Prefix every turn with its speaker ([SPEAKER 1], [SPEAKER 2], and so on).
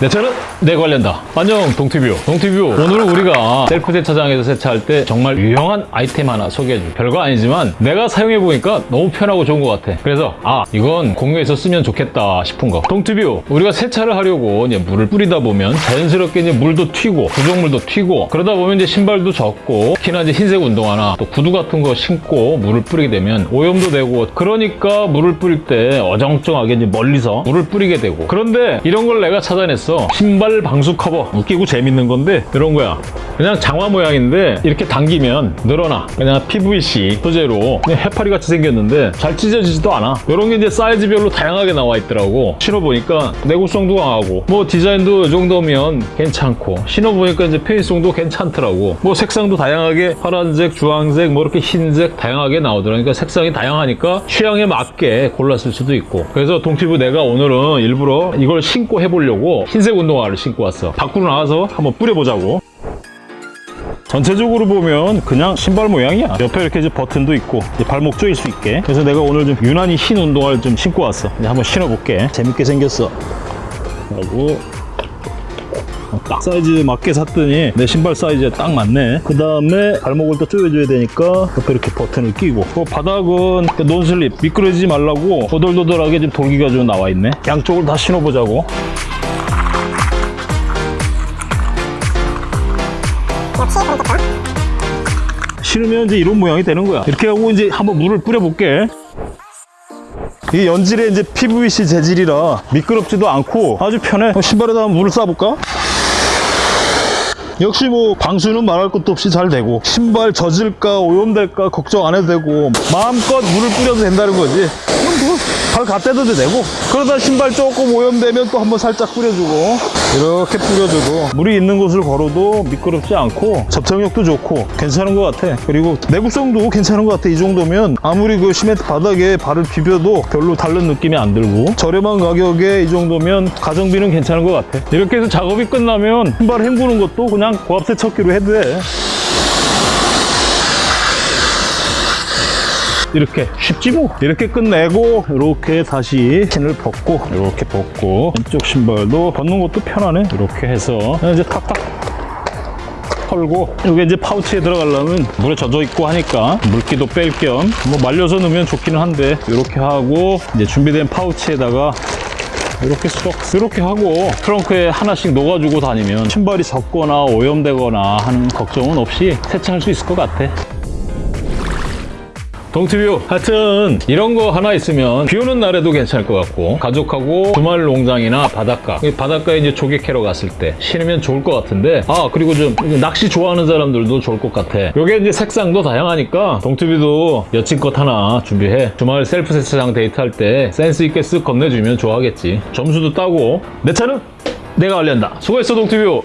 [SPEAKER 1] 내 차는 내가 관리한다. 안녕 동티뷰. 동티뷰. 오늘은 우리가 셀프 세차장에서 세차할 때 정말 유용한 아이템 하나 소개해줄게. 별거 아니지만 내가 사용해보니까 너무 편하고 좋은 것 같아. 그래서 아 이건 공유해서 쓰면 좋겠다 싶은 거. 동티뷰. 우리가 세차를 하려고 이제 물을 뿌리다 보면 자연스럽게 이제 물도 튀고 부속물도 튀고 그러다 보면 이제 신발도 젖고 특히나 이제 흰색 운동화나 또 구두 같은 거 신고 물을 뿌리게 되면 오염도 되고 그러니까 물을 뿌릴 때 어정쩡하게 이제 멀리서 물을 뿌리게 되고 그런데 이런 걸 내가 찾아냈어 신발 방수 커버. 웃기고 재밌는 건데 이런 거야. 그냥 장화 모양인데 이렇게 당기면 늘어나. 그냥 PVC 소재로. 그냥 해파리 같이 생겼는데 잘 찢어지지도 않아. 이런 게 이제 사이즈별로 다양하게 나와 있더라고. 신어보니까 내구성도 강하고. 뭐 디자인도 이 정도면 괜찮고. 신어보니까 이제 편의성도 괜찮더라고. 뭐 색상도 다양하게 파란색 주황색 뭐 이렇게 흰색 다양하게 나오더라고 그러니까 색상이 다양하니까 취향에 맞게 골랐을 수도 있고. 그래서 동티브 내가 오늘은 일부러 이걸 신고 해보려고 흰색 운동화를 신고 왔어. 밖으로 나와서 한번 뿌려보자고. 전체적으로 보면 그냥 신발 모양이야. 옆에 이렇게 이제 버튼도 있고 이제 발목 조일 수 있게. 그래서 내가 오늘 좀 유난히 흰 운동화를 좀 신고 왔어. 이제 한번 신어볼게. 재밌게 생겼어. 하고 어, 딱 사이즈 맞게 샀더니 내 신발 사이즈에 딱 맞네. 그 다음에 발목을 또 조여줘야 되니까 옆에 이렇게 버튼을 끼고. 그 바닥은 논슬립 미끄러지지 말라고 도돌도돌하게 좀 돌기가 좀 나와 있네. 양쪽을 다 신어보자고 실으면 이제 이런 모양이 되는 거야. 이렇게 하고 이제 한번 물을 뿌려볼게. 이게 연질의 이제 PVC 재질이라 미끄럽지도 않고 아주 편해. 신발에다 한번 물을 쏴볼까? 역시 뭐 방수는 말할 것도 없이 잘 되고 신발 젖을까 오염될까 걱정 안 해도 되고 마음껏 물을 뿌려도 된다는 거지 뭐발 갖다 대도 되고. 그러다 신발 조금 오염되면 또 한번 살짝 뿌려주고. 이렇게 뿌려주고. 물이 있는 곳을 걸어도 미끄럽지 않고 접착력도 좋고 괜찮은 것 같아. 그리고 내구성도 괜찮은 것 같아. 이 정도면 아무리 그 시멘트 바닥에 발을 비벼도 별로 다른 느낌이 안 들고 저렴한 가격에 이 정도면 가정비는 괜찮은 것 같아. 이렇게 해서 작업이 끝나면 신발 헹구는 것도 그냥 고압 세 척기로 해도 돼 이렇게 쉽지 뭐. 이렇게 끝내고 이렇게 다시 핀을 벗고 이렇게 벗고 왼쪽 신발도 벗는 것도 편하네. 이렇게 해서 이제 탁탁 털고 이게 이제 파우치에 들어가려면 물에 젖어 있고 하니까 물기도 뺄 겸 뭐 말려서 넣으면 좋기는 한데 이렇게 하고 이제 준비된 파우치에다가 이렇게 쏙 이렇게 하고 트렁크에 하나씩 녹아주고 다니면 신발이 젖거나 오염되거나 하는 걱정은 없이 세차할 수 있을 것 같아 동티뷰 하여튼 이런 거 하나 있으면 비 오는 날에도 괜찮을 것 같고 가족하고 주말 농장이나 바닷가. 바닷가에 이제 조개 캐러 갔을 때 신으면 좋을 것 같은데 아 그리고 좀 낚시 좋아하는 사람들도 좋을 것 같아. 요게 이제 색상도 다양하니까 동티뷰도 여친 것 하나 준비해. 주말 셀프 세차장 데이트할 때 센스 있게 쓱 건네주면 좋아하겠지. 점수도 따고. 내 차는 내가 알린다. 수고했어 동티뷰